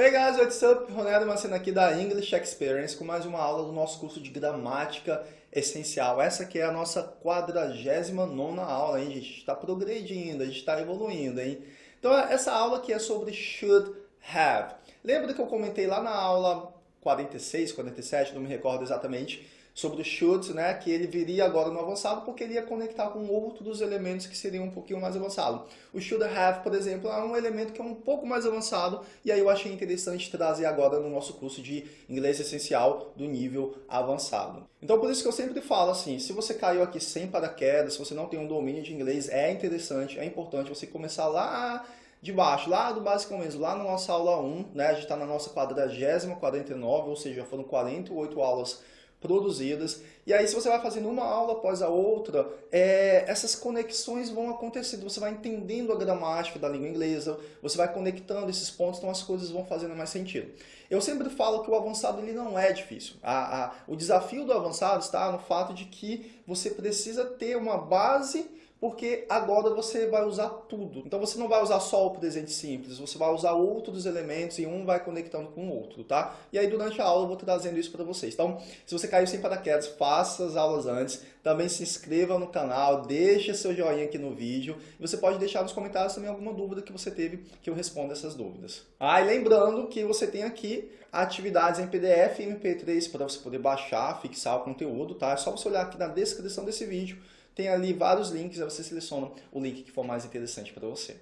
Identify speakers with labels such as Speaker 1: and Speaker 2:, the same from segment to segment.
Speaker 1: Hey guys, what's up? Ronaldo Macena aqui da English Experience com mais uma aula do nosso curso de gramática essencial. Essa aqui é a nossa 49 aula, hein, gente? Está progredindo, a gente está evoluindo, hein? Então, essa aula aqui é sobre should have. Lembra que eu comentei lá na aula 46, 47, não me recordo exatamente, sobre o should, né, que ele viria agora no avançado porque ele ia conectar com outros elementos que seriam um pouquinho mais avançado. O should have, por exemplo, é um elemento que é um pouco mais avançado e aí eu achei interessante trazer agora no nosso curso de inglês essencial do nível avançado. Então por isso que eu sempre falo assim, se você caiu aqui sem paraquedas, se você não tem um domínio de inglês, é interessante, é importante você começar lá de baixo, lá do básico mesmo, lá na nossa aula 1, né, a gente está na nossa quadragésima 49, ou seja, foram 48 aulas produzidas. E aí, se você vai fazendo uma aula após a outra, é, essas conexões vão acontecendo. Você vai entendendo a gramática da língua inglesa, você vai conectando esses pontos, então as coisas vão fazendo mais sentido. Eu sempre falo que o avançado ele não é difícil. A, a, o desafio do avançado está no fato de que você precisa ter uma base porque agora você vai usar tudo. Então você não vai usar só o presente simples, você vai usar outros elementos e um vai conectando com o outro, tá? E aí durante a aula eu vou trazendo isso para vocês. Então, se você caiu sem paraquedas, faça as aulas antes, também se inscreva no canal, deixe seu joinha aqui no vídeo você pode deixar nos comentários também alguma dúvida que você teve que eu responda essas dúvidas. Ah, e lembrando que você tem aqui atividades em PDF e MP3 para você poder baixar, fixar o conteúdo, tá? É só você olhar aqui na descrição desse vídeo tem ali vários links, aí você seleciona o link que for mais interessante para você.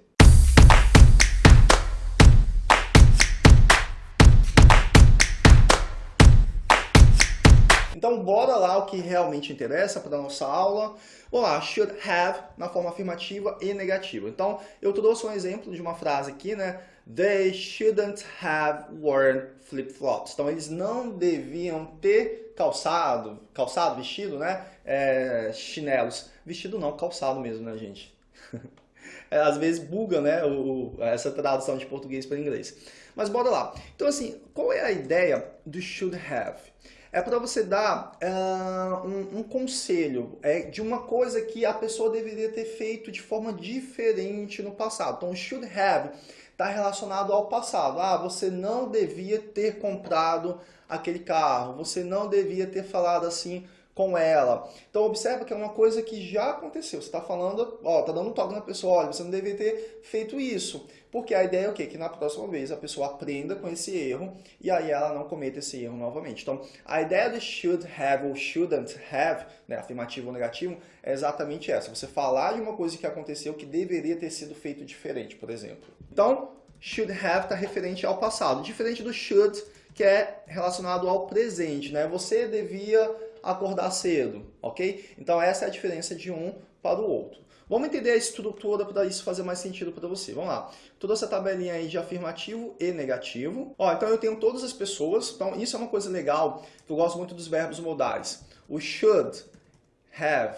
Speaker 1: Então, bora lá o que realmente interessa para a nossa aula. Vamos lá, should have na forma afirmativa e negativa. Então, eu trouxe um exemplo de uma frase aqui, né? They shouldn't have worn flip-flops. Então, eles não deviam ter calçado, calçado, vestido, né? É, chinelos. Vestido não, calçado mesmo, né, gente? é, às vezes buga, né, o, essa tradução de português para inglês. Mas bora lá. Então, assim, qual é a ideia do should have? é para você dar uh, um, um, conselho é, de uma coisa que a pessoa deveria ter feito de forma diferente no passado. Então, should have está relacionado ao passado. Ah, você não devia ter comprado aquele carro, você não devia ter falado assim com ela. Então observa que é uma coisa que já aconteceu. Você está falando, ó, tá dando um toque na pessoa, olha, você não deveria ter feito isso. Porque a ideia é o quê? Que na próxima vez a pessoa aprenda com esse erro e aí ela não cometa esse erro novamente. Então, a ideia do should have ou shouldn't have, né, afirmativo ou negativo, é exatamente essa. Você falar de uma coisa que aconteceu que deveria ter sido feito diferente, por exemplo. Então, should have está referente ao passado, diferente do should, que é relacionado ao presente. Né? Você devia acordar cedo, ok? Então essa é a diferença de um para o outro. Vamos entender a estrutura para isso fazer mais sentido para você. Vamos lá. Toda essa tabelinha aí de afirmativo e negativo. Ó, então eu tenho todas as pessoas. Então isso é uma coisa legal, eu gosto muito dos verbos modais. O should, have,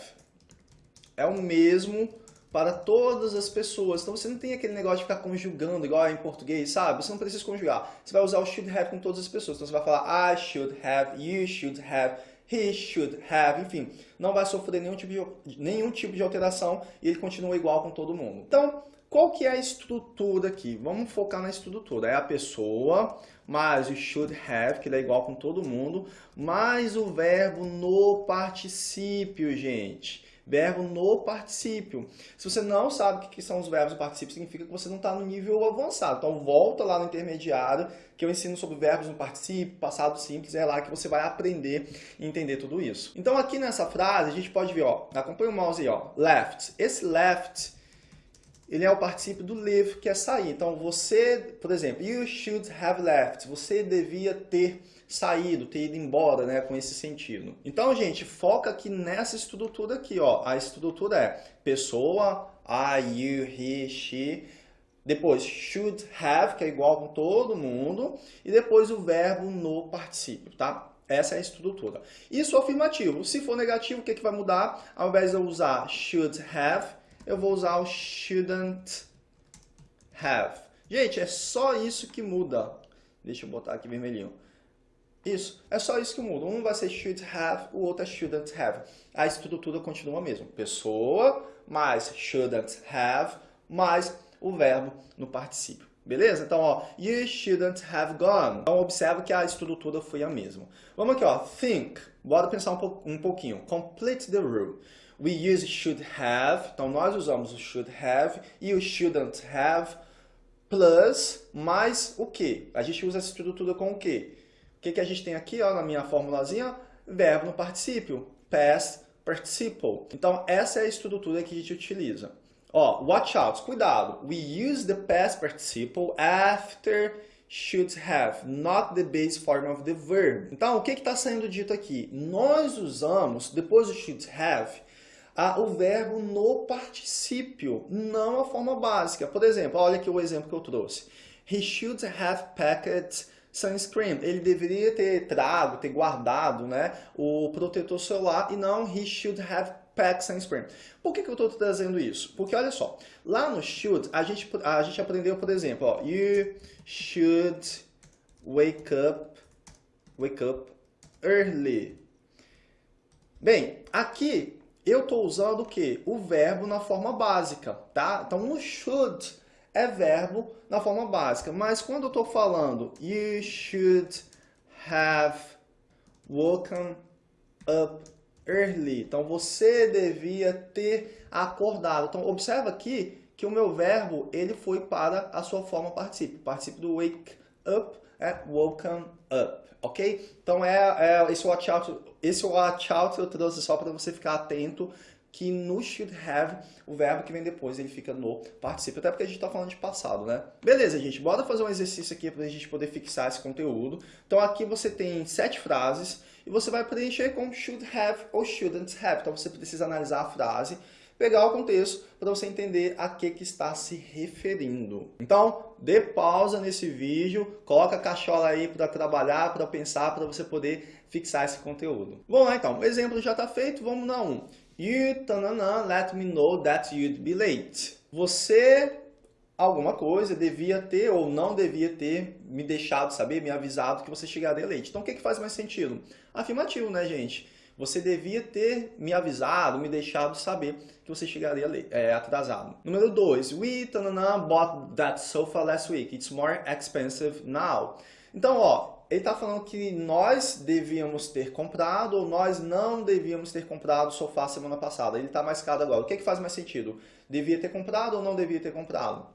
Speaker 1: é o mesmo para todas as pessoas. Então você não tem aquele negócio de ficar conjugando igual em português, sabe? Você não precisa conjugar. Você vai usar o should have com todas as pessoas. Então você vai falar I should have, you should have, he should have, enfim, não vai sofrer nenhum tipo de, nenhum tipo de alteração e ele continua igual com todo mundo. Então, qual que é a estrutura aqui? Vamos focar na estrutura. É a pessoa, mais o should have, que ele é igual com todo mundo, mais o verbo no particípio, gente verbo no particípio. Se você não sabe o que são os verbos no particípio, significa que você não está no nível avançado. Então volta lá no intermediário, que eu ensino sobre verbos no particípio, passado simples, é lá que você vai aprender e entender tudo isso. Então aqui nessa frase a gente pode ver, ó, acompanha o mouse aí, ó, left. Esse left ele é o particípio do leave, que é sair. Então, você, por exemplo, you should have left. Você devia ter saído, ter ido embora, né, com esse sentido. Então, gente, foca aqui nessa estrutura aqui, ó. A estrutura é pessoa, I, you, he, she. Depois, should have, que é igual com todo mundo. E depois o verbo no particípio, tá? Essa é a estrutura. Isso é afirmativo. Se for negativo, o que, que vai mudar? Ao invés de eu usar should have, eu vou usar o shouldn't have. Gente, é só isso que muda. Deixa eu botar aqui vermelhinho. Isso, é só isso que muda. Um vai ser should have, o outro é shouldn't have. A estrutura continua a mesma. Pessoa mais shouldn't have mais o verbo no particípio. Beleza? Então, ó, you shouldn't have gone. Então, observa que a estrutura foi a mesma. Vamos aqui, ó, think. Bora pensar um, po um pouquinho. Complete the rule. We use should have. Então, nós usamos o should have e o shouldn't have plus mais o que? A gente usa essa estrutura com o quê? O que, que a gente tem aqui ó, na minha formulazinha? Verbo no particípio. Past participle. Então, essa é a estrutura que a gente utiliza. Ó, watch out, cuidado. We use the past participle after should have, not the base form of the verb. Então, o que está sendo dito aqui? Nós usamos, depois do should have, a, o verbo no particípio, não a forma básica. Por exemplo, olha aqui o exemplo que eu trouxe. He should have packed sunscreen. Ele deveria ter trago, ter guardado né, o protetor solar e não he should have packed sunscreen. Por que, que eu estou trazendo isso? Porque olha só, lá no should a gente, a gente aprendeu, por exemplo, ó, you should wake up, wake up early. Bem, aqui eu estou usando o que? O verbo na forma básica, tá? Então, no should é verbo na forma básica. Mas quando eu estou falando you should have woken up early. Então, você devia ter acordado. Então, observa aqui que o meu verbo ele foi para a sua forma participio. Participio do wake up é woken up, ok? Então, é, é esse watch out, esse watch out eu trouxe só para você ficar atento que no should have, o verbo que vem depois, ele fica no participio, até porque a gente está falando de passado, né? Beleza, gente, bora fazer um exercício aqui para a gente poder fixar esse conteúdo. Então aqui você tem sete frases e você vai preencher com should have ou shouldn't have. Então você precisa analisar a frase, pegar o contexto para você entender a que, que está se referindo. Então, dê pausa nesse vídeo, coloca a cachola aí para trabalhar, para pensar, para você poder fixar esse conteúdo. Lá então, o exemplo já está feito, vamos na 1. You, tanana, let me know that you'd be late. Você, alguma coisa, devia ter ou não devia ter me deixado saber, me avisado que você chegaria late. Então, o que, que faz mais sentido? Afirmativo, né, gente? Você devia ter me avisado, me deixado saber que você chegaria é, atrasado. Número 2. We tanana, bought that sofa last week. It's more expensive now. Então, ó, ele está falando que nós devíamos ter comprado ou nós não devíamos ter comprado o sofá semana passada. Ele está mais caro agora. O que, é que faz mais sentido? Devia ter comprado ou não devia ter comprado?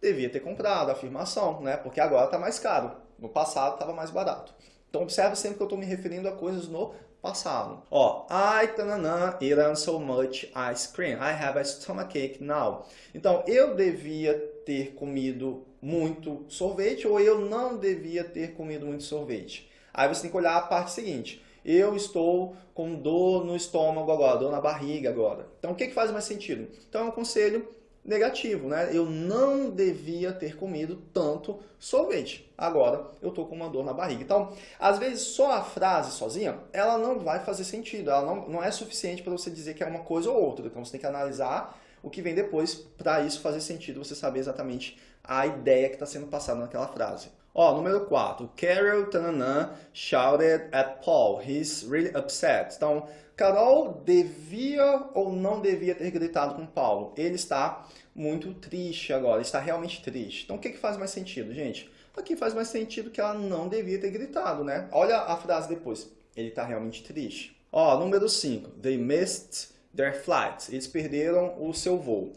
Speaker 1: Devia ter comprado, afirmação, né? Porque agora está mais caro. No passado estava mais barato. Então observe sempre que eu estou me referindo a coisas no passado. Ó, I tanana, eaten so much ice cream. I have a stomachache now. Então, eu devia ter comido muito sorvete ou eu não devia ter comido muito sorvete. Aí você tem que olhar a parte seguinte. Eu estou com dor no estômago agora, dor na barriga agora. Então, o que, que faz mais sentido? Então, é um conselho negativo, né? Eu não devia ter comido tanto sorvete. Agora eu tô com uma dor na barriga. Então, às vezes só a frase sozinha, ela não vai fazer sentido. Ela não, não é suficiente para você dizer que é uma coisa ou outra. Então você tem que analisar o que vem depois para isso fazer sentido, você saber exatamente a ideia que está sendo passada naquela frase. Ó, número 4. Carol tanana, shouted at Paul. He's really upset. Então, Carol devia ou não devia ter gritado com Paulo? Ele está muito triste agora, está realmente triste. Então, o que, que faz mais sentido, gente? Aqui faz mais sentido que ela não devia ter gritado, né? Olha a frase depois. Ele está realmente triste. Ó, número 5. They missed their flight. Eles perderam o seu voo.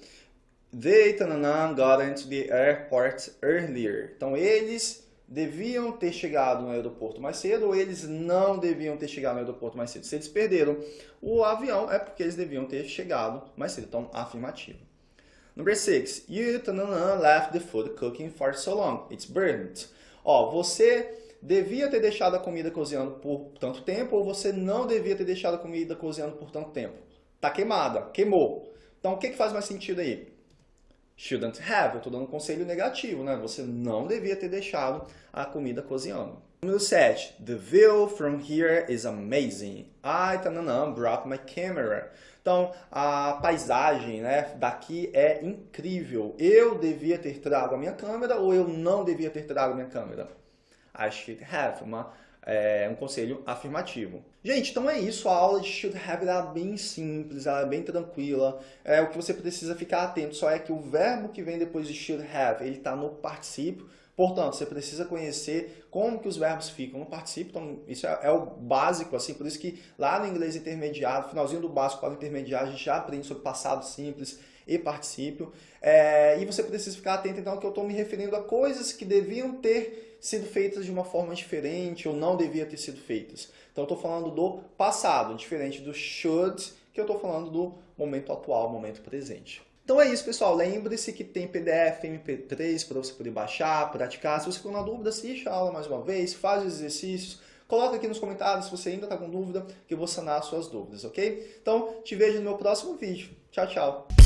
Speaker 1: They got into the airport earlier. Então, eles deviam ter chegado no aeroporto mais cedo ou eles não deviam ter chegado no aeroporto mais cedo. Se eles perderam o avião, é porque eles deviam ter chegado mais cedo. Então, afirmativo. Number 6. You left the food cooking for so long. It's burnt. Ó, você devia ter deixado a comida cozinhando por tanto tempo ou você não devia ter deixado a comida cozinhando por tanto tempo. Tá queimada, queimou. Então, o que, que faz mais sentido aí? shouldn't have. Eu estou dando um conselho negativo, né? Você não devia ter deixado a comida cozinhando. Número 7. The view from here is amazing. I tanana, brought my camera. Então, a paisagem né, daqui é incrível. Eu devia ter trago a minha câmera ou eu não devia ter trago a minha câmera? I should have. Uma é um conselho afirmativo. Gente, então é isso, a aula de should have é bem simples, ela é bem tranquila. É, o que você precisa ficar atento só é que o verbo que vem depois de should have, ele está no particípio, Portanto, você precisa conhecer como que os verbos ficam no particípio, então isso é, é, o básico, assim, por isso que lá no inglês intermediário, finalzinho do básico para o intermediário, a gente já aprende sobre passado simples e particípio. É, e você precisa ficar atento, então, que eu estou me referindo a coisas que deviam ter sido feitas de uma forma diferente ou não deviam ter sido feitas. Então, eu estou falando do passado, diferente do should, que eu estou falando do momento atual, momento presente. Então é isso, pessoal. Lembre-se que tem PDF, MP3 para você poder baixar, praticar. Se você ficou na dúvida, assiste a aula mais uma vez, faz os exercícios. Coloca aqui nos comentários se você ainda está com dúvida, que eu vou sanar as suas dúvidas, ok? Então, te vejo no meu próximo vídeo. Tchau, tchau!